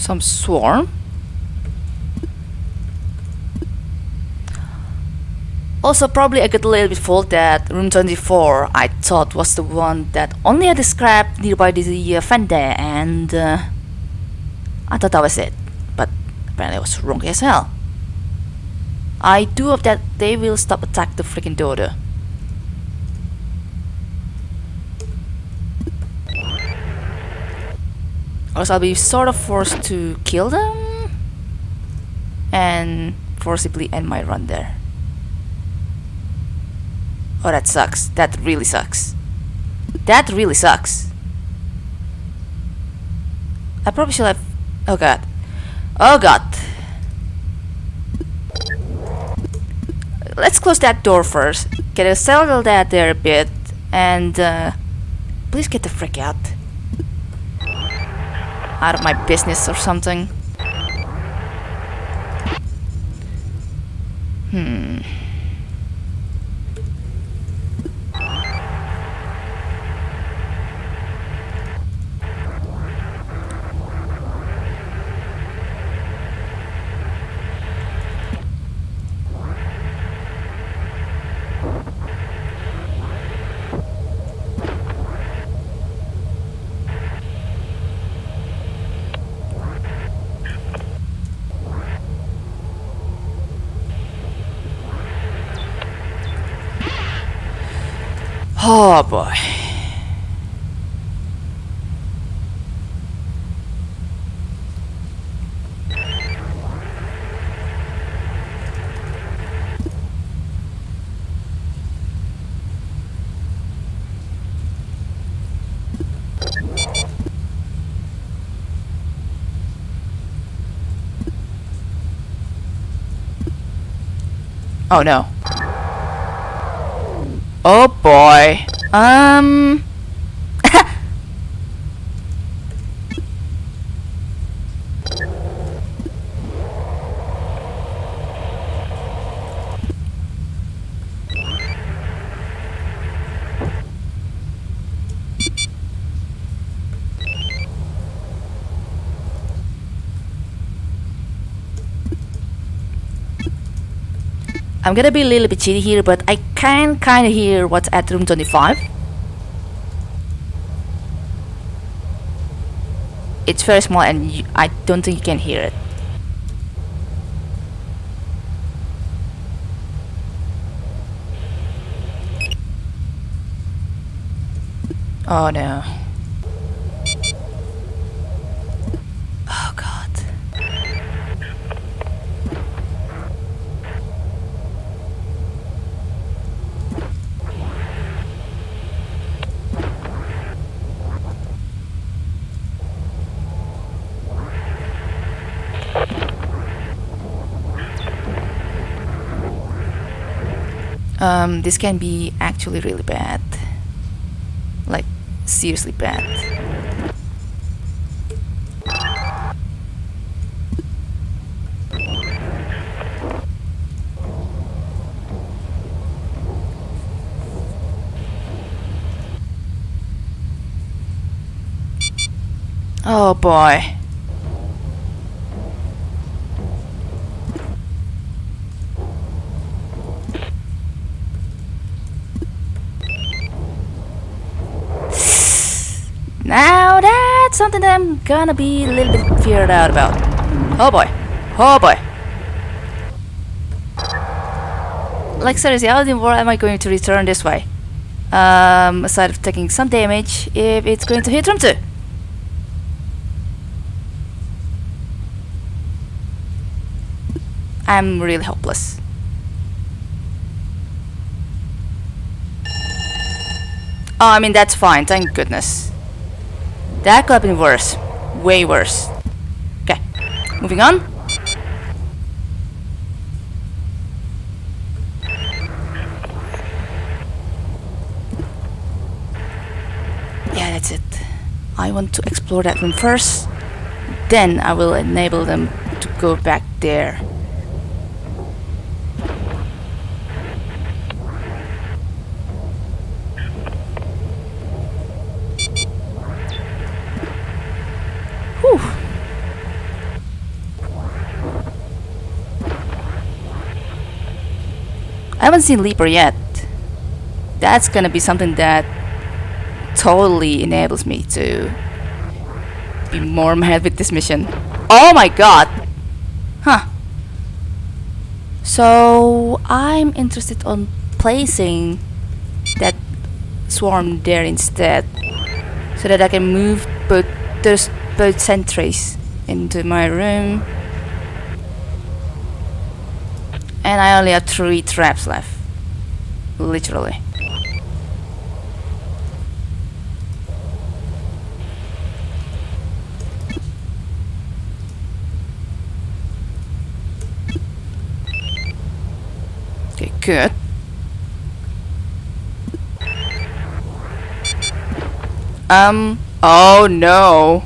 Some swarm? Also, probably I got a little bit fooled that room 24 I thought was the one that only had a scrap nearby the uh, fender and uh, I thought that was it. But apparently I was wrong as hell. I do hope that they will stop attack the freaking daughter. Else I'll be sort of forced to kill them and forcibly end my run there. Oh, that sucks. That really sucks. That really sucks. I probably should have... Oh god. Oh god. Let's close that door first. Get a settle that there a bit. And, uh... Please get the frick out. Out of my business or something. Hmm... Oh boy. Oh no. Oh boy. Um. I'm gonna be a little bit cheaty here, but I can kinda hear what's at room 25. It's very small and you, I don't think you can hear it. Oh no. Oh god. Um, this can be actually really bad. Like, seriously bad. Oh boy. Now that's something that I'm gonna be a little bit feared out about. Oh boy. Oh boy. Like seriously, how in the world am I going to return this way? Um, aside of taking some damage, if it's going to hit room 2. I'm really hopeless. Oh, I mean, that's fine, thank goodness. That could have been worse. Way worse. Okay, moving on. Yeah, that's it. I want to explore that room first. Then I will enable them to go back there. I haven't seen Leaper yet. That's gonna be something that totally enables me to be more mad with this mission. Oh my god! Huh. So I'm interested on placing that swarm there instead so that I can move both those both sentries into my room and I only have three traps left. Literally. Okay good. Um oh no.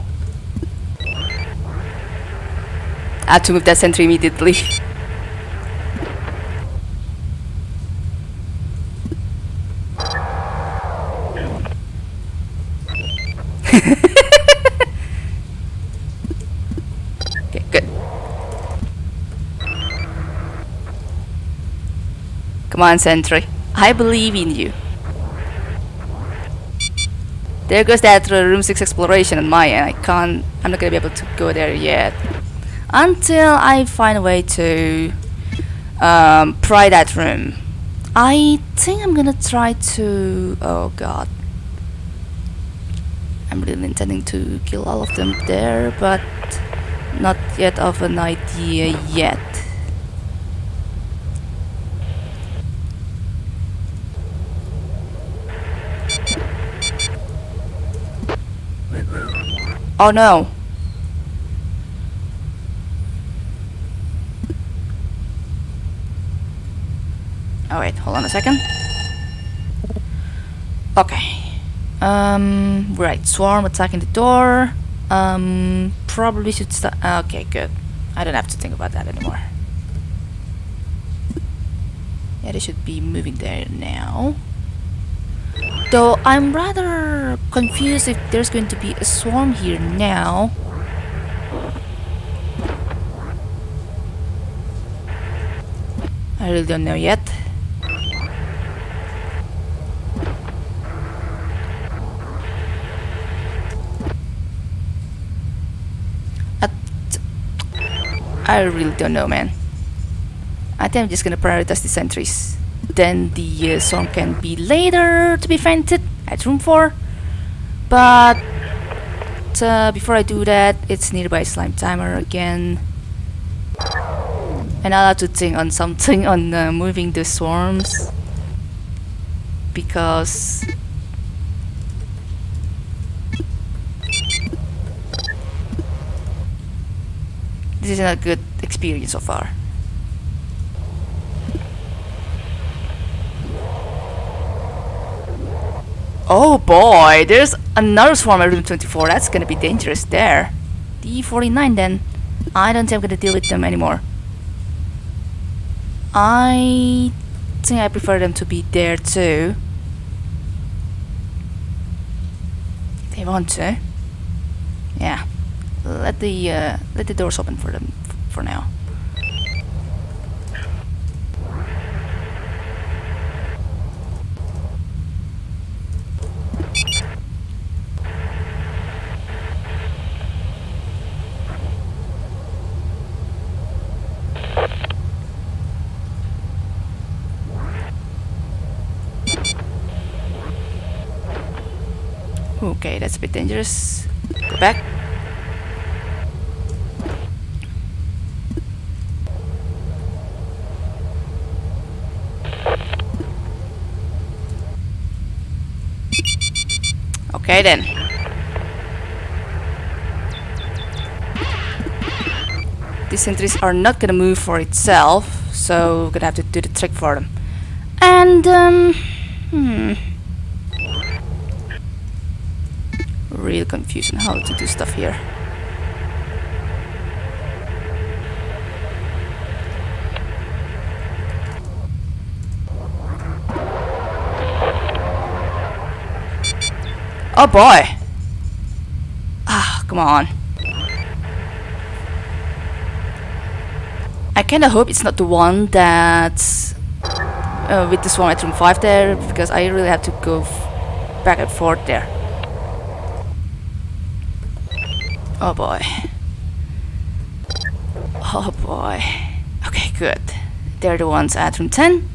I had to move that sentry immediately okay, good. Come on, sentry. I believe in you. There goes that uh, room 6 exploration on my end. I can't, I'm not gonna be able to go there yet. Until I find a way to um, pry that room. I think I'm gonna try to, oh god. I'm really intending to kill all of them there, but not yet of an idea yet. Oh no! Oh wait, hold on a second. Okay. Um, right, swarm attacking the door. Um, probably should start. Okay, good. I don't have to think about that anymore. Yeah, they should be moving there now. Though I'm rather confused if there's going to be a swarm here now. I really don't know yet. I really don't know, man. I think I'm just gonna prioritize the sentries. Then the uh, swarm can be later to be fainted at room 4. But uh, before I do that, it's nearby slime timer again. And I'll have to think on something on uh, moving the swarms. Because this is not a good experience so far. Oh boy, there's another swarm at room 24. That's gonna be dangerous there. D49 then. I don't think I'm gonna deal with them anymore. I think I prefer them to be there too. They want to. Yeah. Let the uh, let the doors open for them for now. Okay, that's a bit dangerous. Go back. Okay then. These sentries are not gonna move for itself, so we're gonna have to do the trick for them. And um hmm real confusion how to do stuff here. Oh boy! Ah, come on. I kinda hope it's not the one that uh, with the swarm at room 5 there because I really have to go back and forth there. Oh boy. Oh boy. Okay, good. They're the ones at room 10.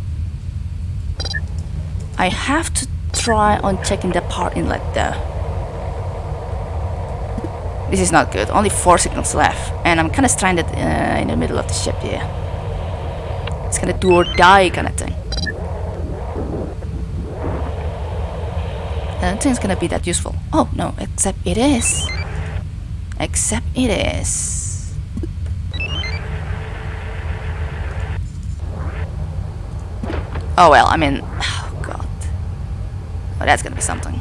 I have to try on checking the power inlet though. This is not good. Only 4 signals left. And I'm kind of stranded uh, in the middle of the ship here. It's kind of do or die kind of thing. I don't think it's gonna be that useful. Oh, no, except it is. Except it is. Oh well, I mean, oh god. Oh, that's gonna be something.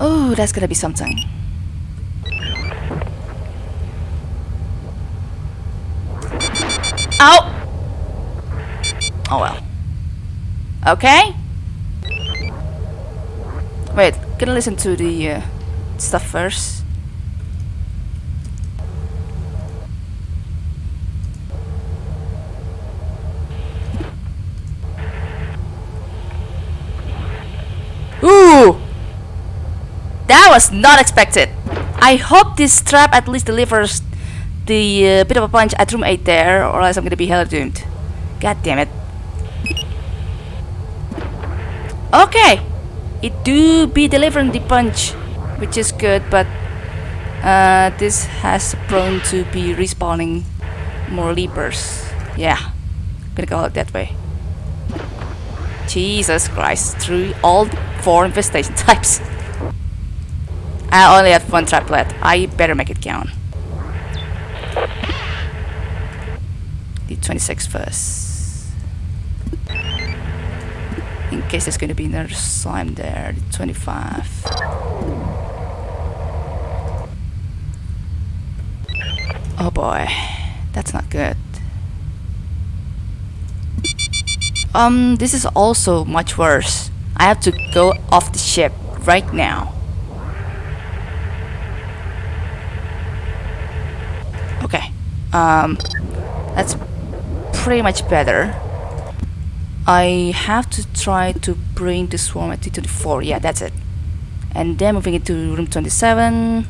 Oh, that's gonna be something. Ow! Oh well. Okay. Wait, I listen to the uh, stuff first? Ooh! That was not expected. I hope this trap at least delivers the uh, bit of a punch at room 8 there, or else I'm gonna be hella doomed. God damn it. Okay! It do be delivering the punch, which is good, but uh, this has prone to be respawning more leapers. Yeah, gonna go out that way. Jesus Christ, through all four infestation types. I only have one trap left. I better make it count. The 26 first. In case there's gonna be another slime there. The 25. Oh boy. That's not good. Um, this is also much worse. I have to go off the ship right now. Okay. Um, that's pretty much better. I have to try to bring the swarm at T24. Yeah, that's it. And then moving it to room 27.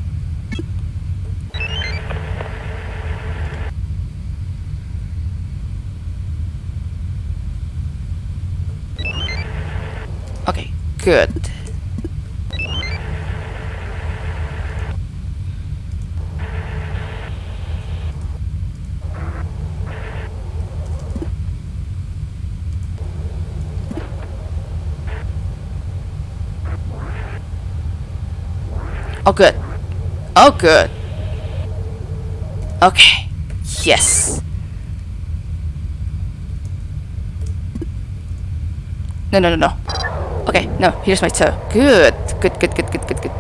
Okay, good. Oh, good. Oh, good. Okay. Yes. No, no, no, no. Okay, no, here's my toe. Good. Good, good, good, good, good, good.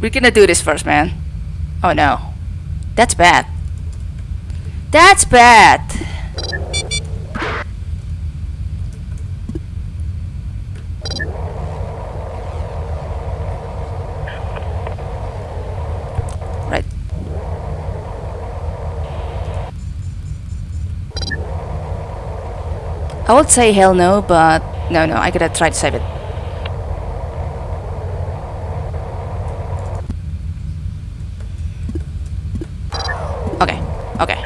We're gonna do this first, man. Oh no. That's bad. That's bad. Right. I would say hell no, but no, no, I gotta try to save it. Okay, okay.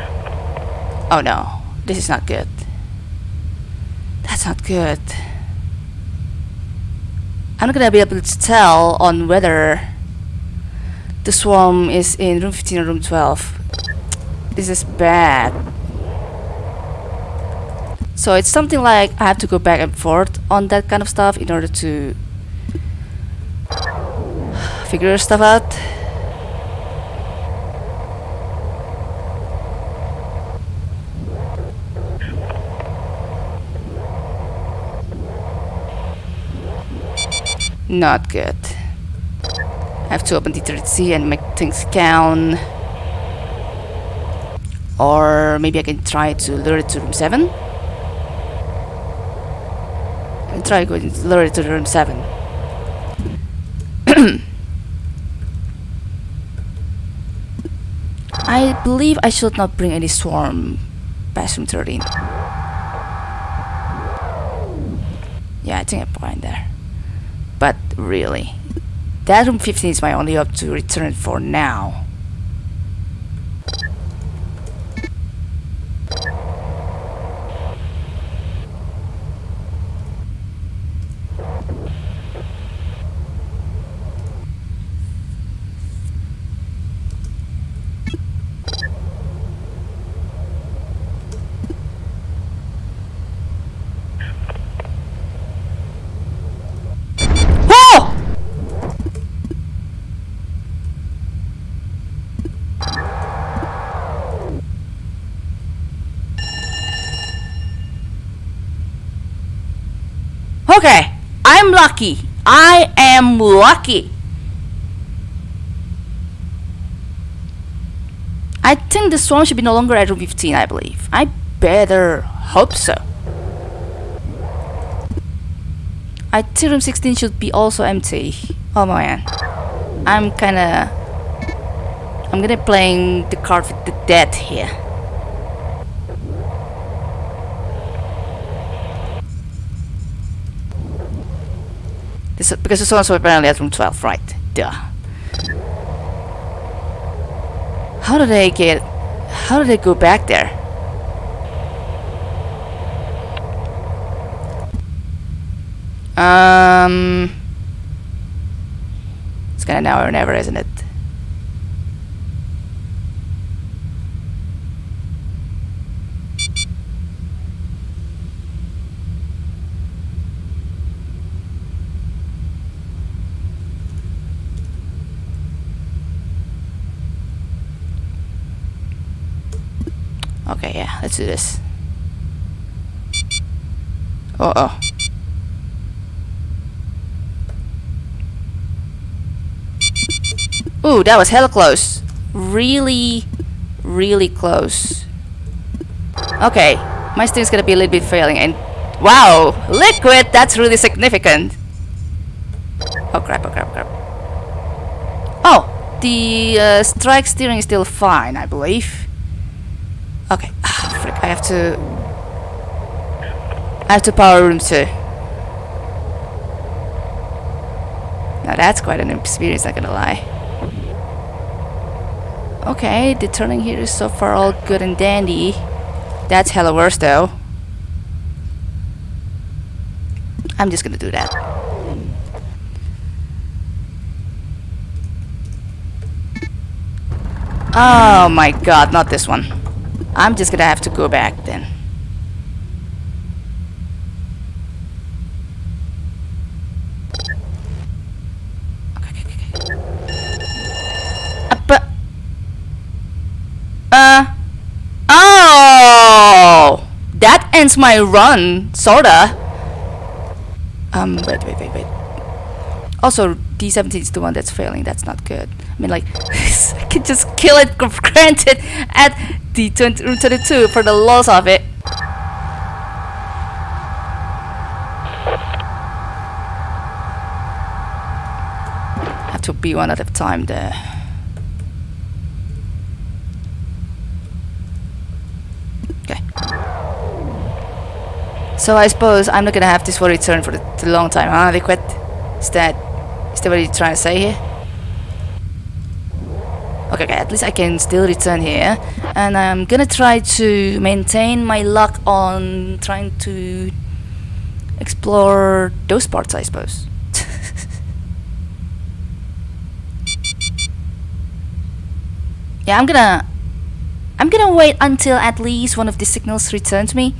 Oh no, this is not good. That's not good. I'm not gonna be able to tell on whether the swarm is in room 15 or room 12. This is bad. So it's something like I have to go back and forth on that kind of stuff in order to figure stuff out. Not good. I have to open D30 and make things count. Or maybe I can try to lure it to room 7. And try going lower to room 7. I believe I should not bring any swarm past room 13. Yeah, I think I'm point there. But really, that room 15 is my only hope to return for now. Whoa! Okay, I'm lucky. I am lucky. I think the swarm should be no longer at room 15, I believe. I better hope so. I think room 16 should be also empty. Oh man. I'm kinda... I'm gonna playing the card with the dead here. This, because this one's apparently at room 12, right? Duh. How did they get... How did they go back there? Um... It's kinda now or never, isn't it? Okay, yeah, let's do this. Uh oh. Ooh, that was hella close. Really, really close. Okay, my sting's gonna be a little bit failing and wow, liquid, that's really significant. Oh crap, oh crap, crap. Oh, the uh, strike steering is still fine, I believe. Okay, I have to... I have to power room 2. Now that's quite an experience, not gonna lie. Okay, the turning here is so far all good and dandy. That's hella worse though. I'm just gonna do that. Oh my god, not this one. I'm just gonna have to go back then. Okay, okay, okay. Uh, uh oh that ends my run sorta um wait wait wait wait also d17 is the one that's failing that's not good i mean like i can just kill it granted at d20 room 22 for the loss of it have to be one at a time there Okay. So I suppose I'm not gonna have this for return for a long time, huh? They quit. Is that that what you're trying to say here? Okay, okay, at least I can still return here. And I'm gonna try to maintain my luck on trying to explore those parts, I suppose. yeah, I'm gonna I'm gonna wait until at least one of the signals returns me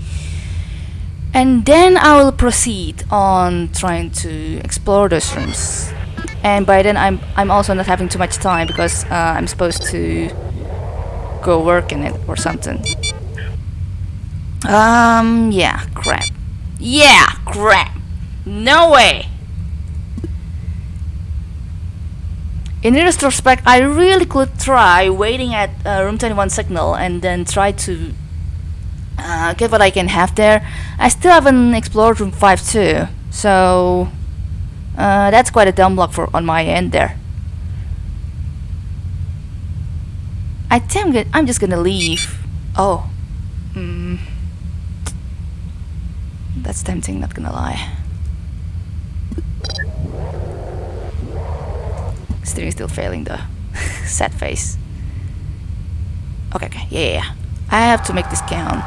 and then I will proceed on trying to explore those rooms and by then I'm I'm also not having too much time because uh, I'm supposed to go work in it or something um yeah crap yeah crap no way in retrospect, I really could try waiting at uh, room 21 signal and then try to uh, get what I can have there. I still haven't explored room 5 too. So uh, that's quite a dumb block for on my end there. I think I'm, I'm just gonna leave. Oh. Mm. That's tempting, not gonna lie. Steering still failing though. Sad face. Okay, okay, yeah, yeah, yeah. I have to make this count.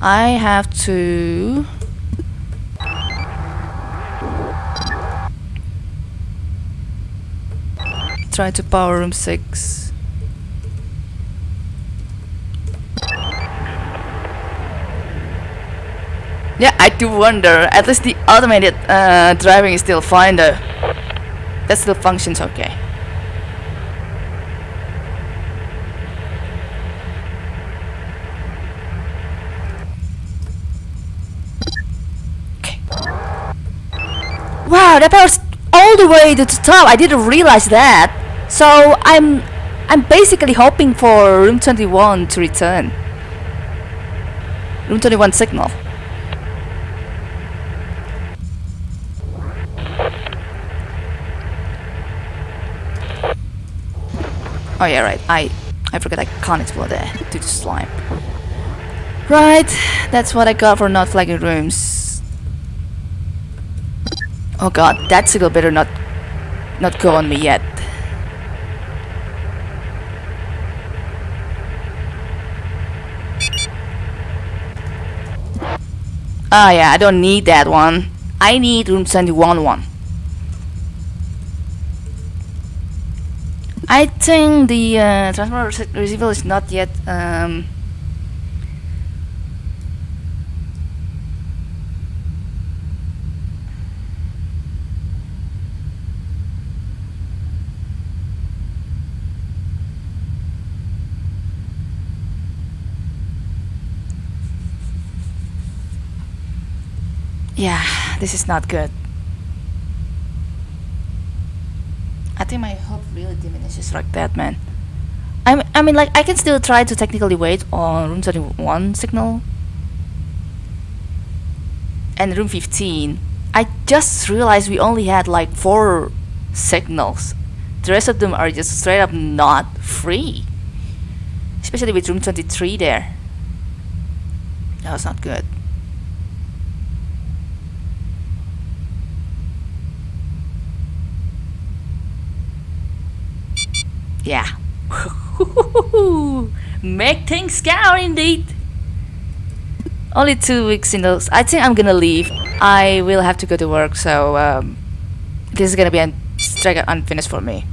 I have to... Try to power room 6. Yeah, I do wonder. At least the automated uh, driving is still fine though. That still functions okay. Okay. Wow, that power's all the way to the top. I didn't realize that. So I'm I'm basically hoping for room 21 to return. Room 21 signal. Oh yeah, right. I I forgot I can't explore there due to slime. Right, that's what I got for not flagging rooms. Oh god, that signal better not not go on me yet. Ah yeah, I don't need that one. I need room 71 one. I think the uh, transport receiver is not yet um, Yeah, this is not good. I think my hope really diminishes like that, man. I I mean, like, I can still try to technically wait on room 31 signal. And room 15. I just realized we only had like four signals. The rest of them are just straight up not free. Especially with room 23 there. That was not good. Yeah. Make things scary indeed. Only two weeks in those. I think I'm gonna leave. I will have to go to work, so um, this is gonna be a straight unfinished for me.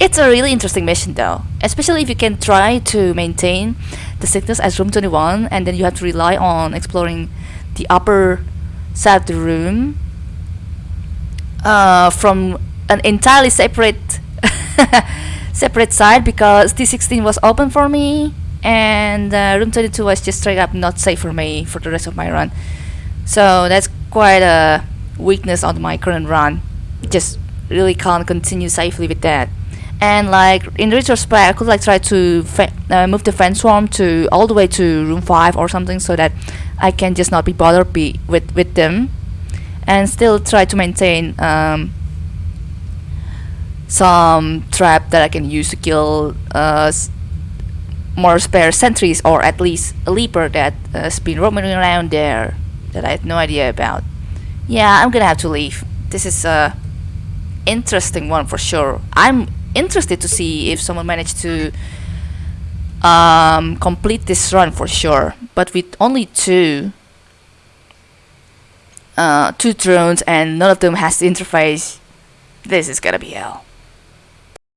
It's a really interesting mission though, especially if you can try to maintain the sickness as room 21 and then you have to rely on exploring the upper side of the room uh, from an entirely separate separate side because T16 was open for me and uh, room 22 was just straight up not safe for me for the rest of my run. So that's quite a weakness on my current run. Just really can't continue safely with that. And like in retrospect I could like try to uh, move the fan swarm to all the way to room 5 or something so that I can just not be bothered be with, with them and still try to maintain um, some trap that I can use to kill uh, more spare sentries or at least a leaper that has been roaming around there that I had no idea about. Yeah, I'm gonna have to leave. This is a interesting one for sure. I'm interested to see if someone managed to um, complete this run for sure. But with only two, uh, two drones and none of them has the interface, this is gonna be hell.